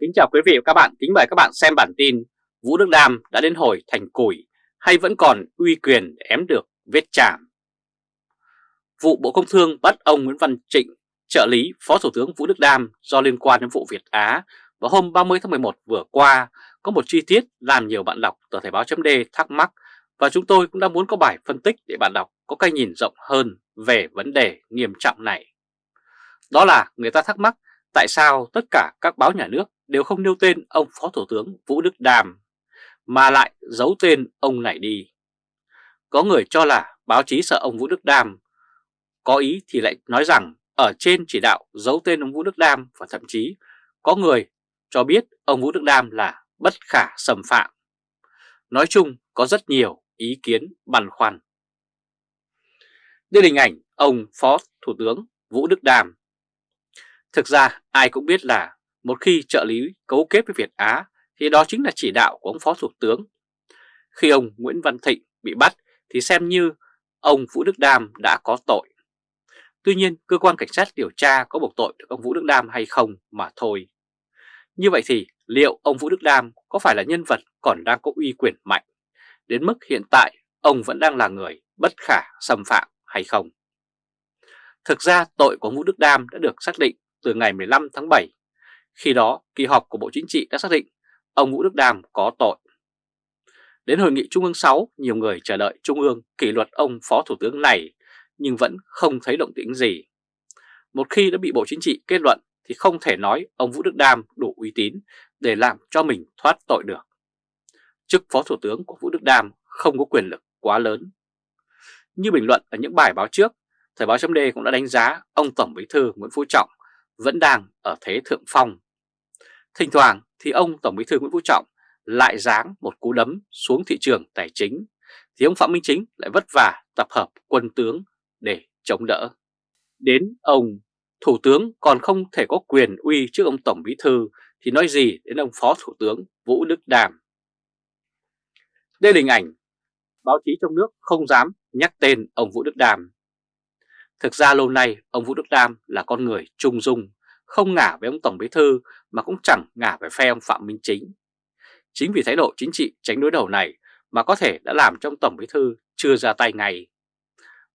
Kính chào quý vị và các bạn, kính mời các bạn xem bản tin Vũ Đức Đam đã đến hồi thành củi hay vẫn còn uy quyền để ém được vết chạm. Vụ Bộ Công Thương bắt ông Nguyễn Văn Trịnh, trợ lý Phó Thủ tướng Vũ Đức Đam do liên quan đến vụ Việt Á vào hôm 30 tháng 11 vừa qua có một chi tiết làm nhiều bạn đọc tờ Thể báo chấm thắc mắc và chúng tôi cũng đã muốn có bài phân tích để bạn đọc có cái nhìn rộng hơn về vấn đề nghiêm trọng này. Đó là người ta thắc mắc tại sao tất cả các báo nhà nước đều không nêu tên ông Phó Thủ tướng Vũ Đức Đàm mà lại giấu tên ông này đi. Có người cho là báo chí sợ ông Vũ Đức Đàm, có ý thì lại nói rằng ở trên chỉ đạo giấu tên ông Vũ Đức Đam và thậm chí có người cho biết ông Vũ Đức Đam là bất khả xâm phạm. Nói chung có rất nhiều ý kiến băn khoăn. Đây là hình ảnh ông Phó Thủ tướng Vũ Đức Đam. Thực ra ai cũng biết là một khi trợ lý cấu kết với Việt Á, thì đó chính là chỉ đạo của ông Phó Thủ tướng. Khi ông Nguyễn Văn Thịnh bị bắt, thì xem như ông Vũ Đức Đam đã có tội. Tuy nhiên, cơ quan cảnh sát điều tra có buộc tội được ông Vũ Đức Đam hay không mà thôi. Như vậy thì liệu ông Vũ Đức Đam có phải là nhân vật còn đang có uy quyền mạnh, đến mức hiện tại ông vẫn đang là người bất khả xâm phạm hay không? Thực ra tội của ông Vũ Đức Đam đã được xác định từ ngày 15 tháng 7 khi đó, kỳ họp của Bộ Chính trị đã xác định ông Vũ Đức Đam có tội. Đến hội nghị Trung ương 6, nhiều người chờ đợi Trung ương kỷ luật ông Phó Thủ tướng này nhưng vẫn không thấy động tĩnh gì. Một khi đã bị Bộ Chính trị kết luận thì không thể nói ông Vũ Đức Đam đủ uy tín để làm cho mình thoát tội được. Chức Phó Thủ tướng của Vũ Đức Đam không có quyền lực quá lớn. Như bình luận ở những bài báo trước, Thời báo chấm cũng đã đánh giá ông Tổng Bí thư Nguyễn Phú Trọng vẫn đang ở thế thượng phong Thỉnh thoảng thì ông Tổng Bí thư Nguyễn Phú Trọng lại giáng một cú đấm xuống thị trường tài chính, thì ông Phạm Minh Chính lại vất vả tập hợp quân tướng để chống đỡ. Đến ông Thủ tướng còn không thể có quyền uy trước ông Tổng Bí thư thì nói gì đến ông Phó Thủ tướng Vũ Đức Đàm. Đây là hình ảnh báo chí trong nước không dám nhắc tên ông Vũ Đức Đàm. Thực ra lâu nay ông Vũ Đức Đàm là con người trung dung, không ngả với ông Tổng Bí Thư mà cũng chẳng ngả về phe ông Phạm Minh Chính. Chính vì thái độ chính trị tránh đối đầu này mà có thể đã làm cho ông Tổng Bí Thư chưa ra tay ngay.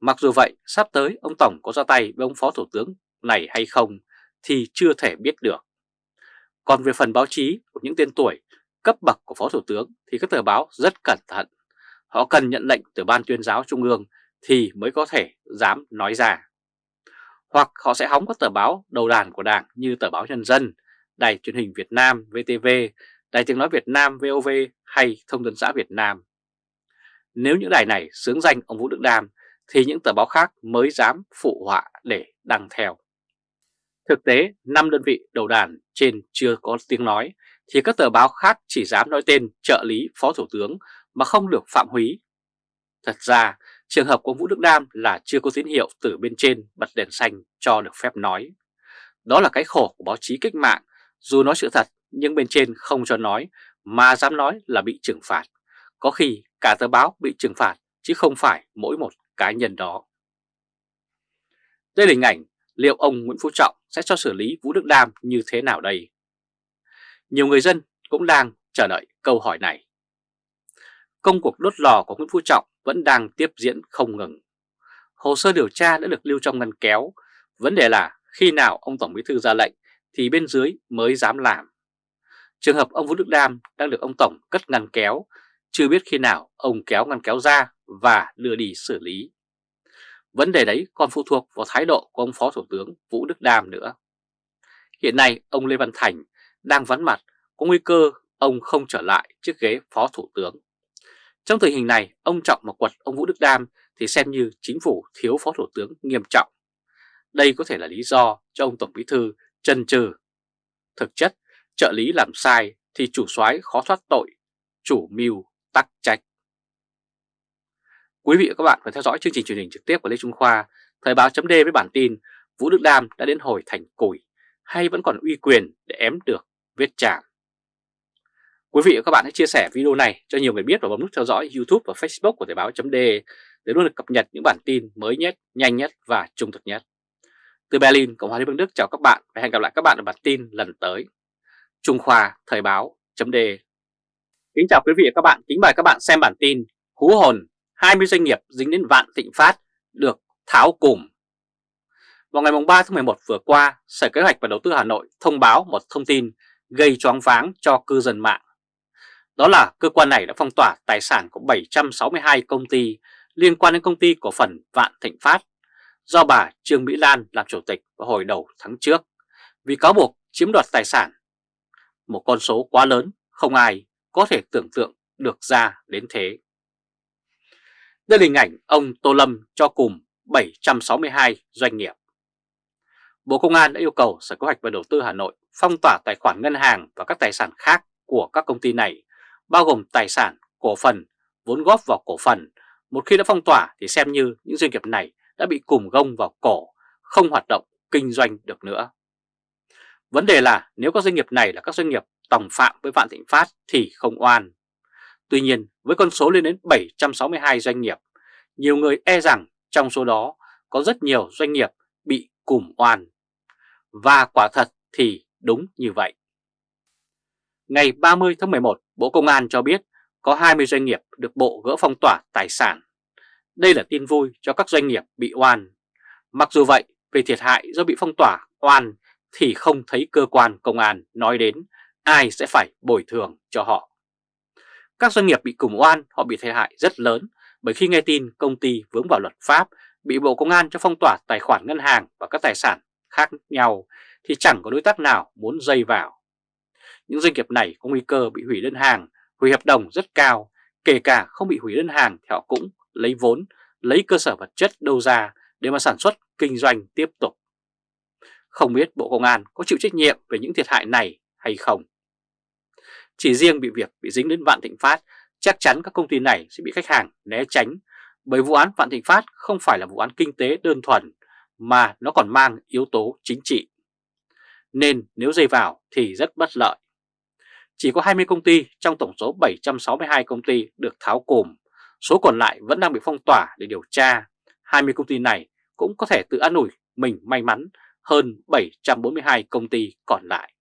Mặc dù vậy, sắp tới ông Tổng có ra tay với ông Phó Thủ tướng này hay không thì chưa thể biết được. Còn về phần báo chí của những tên tuổi cấp bậc của Phó Thủ tướng thì các tờ báo rất cẩn thận. Họ cần nhận lệnh từ Ban tuyên giáo Trung ương thì mới có thể dám nói ra hoặc họ sẽ hóng các tờ báo đầu đàn của Đảng như tờ báo Nhân dân, Đài truyền hình Việt Nam VTV, Đài tiếng nói Việt Nam VOV hay Thông tấn xã Việt Nam. Nếu những đài này sướng danh ông Vũ Đức Đam thì những tờ báo khác mới dám phụ họa để đăng theo. Thực tế, 5 đơn vị đầu đàn trên chưa có tiếng nói thì các tờ báo khác chỉ dám nói tên trợ lý phó thủ tướng mà không được phạm húy. Thật ra, Trường hợp của Vũ Đức Đam là chưa có tín hiệu từ bên trên bật đèn xanh cho được phép nói. Đó là cái khổ của báo chí cách mạng, dù nói sự thật nhưng bên trên không cho nói mà dám nói là bị trừng phạt. Có khi cả tờ báo bị trừng phạt chứ không phải mỗi một cá nhân đó. Đây là hình ảnh liệu ông Nguyễn Phú Trọng sẽ cho xử lý Vũ Đức Đam như thế nào đây? Nhiều người dân cũng đang chờ đợi câu hỏi này. Công cuộc đốt lò của Nguyễn Phú Trọng vẫn đang tiếp diễn không ngừng. Hồ sơ điều tra đã được lưu trong ngăn kéo, vấn đề là khi nào ông Tổng Bí Thư ra lệnh thì bên dưới mới dám làm. Trường hợp ông Vũ Đức Đam đang được ông Tổng cất ngăn kéo, chưa biết khi nào ông kéo ngăn kéo ra và đưa đi xử lý. Vấn đề đấy còn phụ thuộc vào thái độ của ông Phó Thủ tướng Vũ Đức Đam nữa. Hiện nay ông Lê Văn Thành đang vắn mặt, có nguy cơ ông không trở lại chiếc ghế Phó Thủ tướng. Trong tình hình này, ông Trọng mà quật ông Vũ Đức Đam thì xem như chính phủ thiếu phó thủ tướng nghiêm trọng. Đây có thể là lý do cho ông Tổng Bí Thư chân trừ. Thực chất, trợ lý làm sai thì chủ soái khó thoát tội, chủ mưu tắc trách. Quý vị và các bạn phải theo dõi chương trình truyền hình trực tiếp của Lê Trung Khoa, Thời báo chấm với bản tin Vũ Đức Đam đã đến hồi thành củi hay vẫn còn uy quyền để ém được vết chạm. Quý vị và các bạn hãy chia sẻ video này cho nhiều người biết và bấm nút theo dõi YouTube và Facebook của Thời báo.de để luôn được cập nhật những bản tin mới nhất, nhanh nhất và trung thực nhất. Từ Berlin, Cộng hòa Liên bang Đức chào các bạn và hẹn gặp lại các bạn ở bản tin lần tới. Trung Khoa Thời báo.de Kính chào quý vị và các bạn, kính mời các bạn xem bản tin Hú hồn 20 doanh nghiệp dính đến vạn thịnh phát được tháo cùm Vào ngày 3 tháng 11 vừa qua, Sở Kế hoạch và Đầu tư Hà Nội thông báo một thông tin gây choáng váng cho cư dân mạng đó là cơ quan này đã phong tỏa tài sản của 762 công ty liên quan đến công ty cổ phần Vạn Thịnh Phát do bà Trương Mỹ Lan làm chủ tịch vào hồi đầu tháng trước vì cáo buộc chiếm đoạt tài sản. Một con số quá lớn, không ai có thể tưởng tượng được ra đến thế. Đây là hình ảnh ông Tô Lâm cho cùng 762 doanh nghiệp. Bộ Công an đã yêu cầu Sở Kế hoạch và Đầu tư Hà Nội phong tỏa tài khoản ngân hàng và các tài sản khác của các công ty này, bao gồm tài sản, cổ phần, vốn góp vào cổ phần. Một khi đã phong tỏa thì xem như những doanh nghiệp này đã bị cùm gông vào cổ, không hoạt động kinh doanh được nữa. Vấn đề là nếu các doanh nghiệp này là các doanh nghiệp tòng phạm với Vạn Thịnh Phát thì không oan. Tuy nhiên với con số lên đến 762 doanh nghiệp, nhiều người e rằng trong số đó có rất nhiều doanh nghiệp bị cùm oan. Và quả thật thì đúng như vậy. Ngày 30 tháng 11, Bộ Công an cho biết có 20 doanh nghiệp được Bộ gỡ phong tỏa tài sản. Đây là tin vui cho các doanh nghiệp bị oan. Mặc dù vậy, về thiệt hại do bị phong tỏa oan thì không thấy cơ quan công an nói đến ai sẽ phải bồi thường cho họ. Các doanh nghiệp bị cùng oan họ bị thiệt hại rất lớn bởi khi nghe tin công ty vướng vào luật pháp bị Bộ Công an cho phong tỏa tài khoản ngân hàng và các tài sản khác nhau thì chẳng có đối tác nào muốn dây vào. Những doanh nghiệp này có nguy cơ bị hủy đơn hàng, hủy hợp đồng rất cao, kể cả không bị hủy đơn hàng thì họ cũng lấy vốn, lấy cơ sở vật chất đâu ra để mà sản xuất, kinh doanh tiếp tục. Không biết Bộ Công an có chịu trách nhiệm về những thiệt hại này hay không? Chỉ riêng bị việc bị dính đến Vạn Thịnh Phát, chắc chắn các công ty này sẽ bị khách hàng né tránh bởi vụ án Vạn Thịnh Phát không phải là vụ án kinh tế đơn thuần mà nó còn mang yếu tố chính trị. Nên nếu dây vào thì rất bất lợi. Chỉ có 20 công ty trong tổng số 762 công ty được tháo cùm, số còn lại vẫn đang bị phong tỏa để điều tra. 20 công ty này cũng có thể tự an ủi mình may mắn hơn 742 công ty còn lại.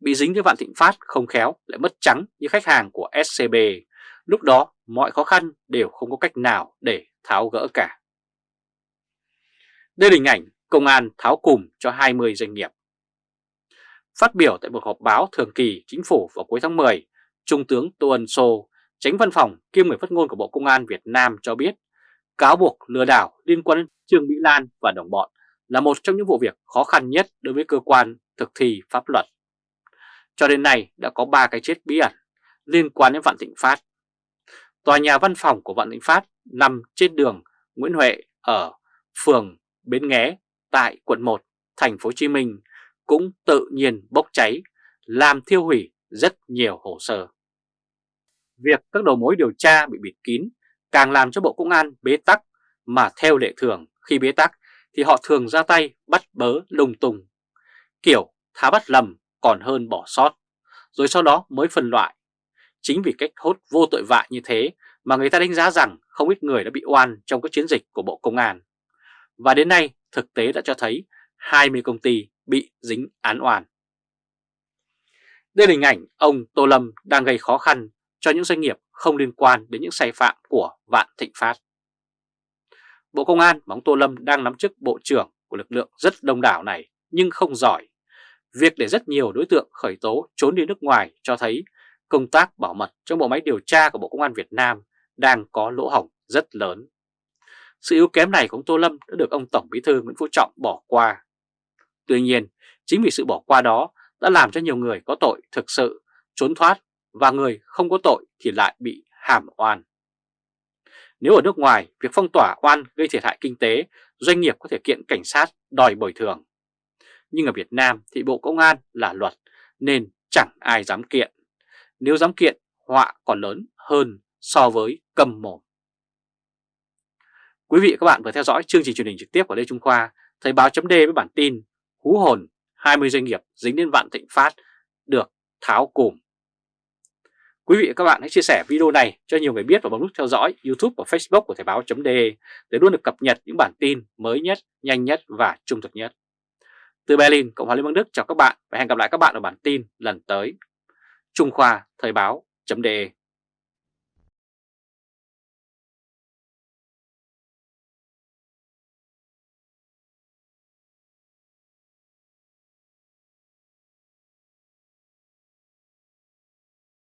Bị dính với Vạn Thịnh Phát không khéo lại mất trắng như khách hàng của SCB, lúc đó mọi khó khăn đều không có cách nào để tháo gỡ cả. Đây là hình ảnh công an tháo cùm cho 20 doanh nghiệp. Phát biểu tại một họp báo thường kỳ chính phủ vào cuối tháng 10, Trung tướng Tô Ân Sô, tránh văn phòng kiêm người phát ngôn của Bộ Công an Việt Nam cho biết cáo buộc lừa đảo liên quan đến Trương Mỹ Lan và đồng bọn là một trong những vụ việc khó khăn nhất đối với cơ quan thực thi pháp luật. Cho đến nay đã có 3 cái chết bí ẩn liên quan đến Vạn Thịnh Phát. Tòa nhà văn phòng của Vạn Thịnh Phát nằm trên đường Nguyễn Huệ ở phường Bến Nghé tại quận 1, thành phố Hồ Chí Minh cũng tự nhiên bốc cháy, làm thiêu hủy rất nhiều hồ sơ. Việc các đầu mối điều tra bị bịt kín càng làm cho Bộ Công an bế tắc mà theo lệ thường khi bế tắc thì họ thường ra tay bắt bớ lung tung. Kiểu thá bắt lầm còn hơn bỏ sót, rồi sau đó mới phân loại. Chính vì cách hốt vô tội vạ như thế mà người ta đánh giá rằng không ít người đã bị oan trong các chiến dịch của Bộ Công an. Và đến nay thực tế đã cho thấy 20 công ty bị dính án oan. Đây là hình ảnh ông Tô Lâm đang gây khó khăn cho những doanh nghiệp không liên quan đến những sai phạm của Vạn Thịnh Phát. Bộ Công an bóng ông Tô Lâm đang nắm chức bộ trưởng của lực lượng rất đông đảo này nhưng không giỏi. Việc để rất nhiều đối tượng khởi tố, trốn đi nước ngoài cho thấy công tác bảo mật trong bộ máy điều tra của Bộ Công an Việt Nam đang có lỗ hổng rất lớn. Sự yếu kém này của ông Tô Lâm đã được ông Tổng Bí thư Nguyễn Phú Trọng bỏ qua. Tuy nhiên, chính vì sự bỏ qua đó đã làm cho nhiều người có tội thực sự trốn thoát và người không có tội thì lại bị hàm oan. Nếu ở nước ngoài, việc phong tỏa oan gây thiệt hại kinh tế, doanh nghiệp có thể kiện cảnh sát đòi bồi thường. Nhưng ở Việt Nam thì Bộ Công an là luật nên chẳng ai dám kiện. Nếu dám kiện, họa còn lớn hơn so với cầm mồm. Quý vị và các bạn vừa theo dõi chương trình truyền hình trực tiếp của Lê Trung Khoa, Thời báo chấm với bản tin Hú hồn 20 doanh nghiệp dính đến vạn thịnh phát được tháo cùm. Quý vị và các bạn hãy chia sẻ video này cho nhiều người biết và bấm nút theo dõi YouTube và Facebook của Thời báo.de để luôn được cập nhật những bản tin mới nhất, nhanh nhất và trung thực nhất. Từ Berlin, Cộng hòa Liên bang Đức chào các bạn và hẹn gặp lại các bạn ở bản tin lần tới. Trung Khoa Thời báo.de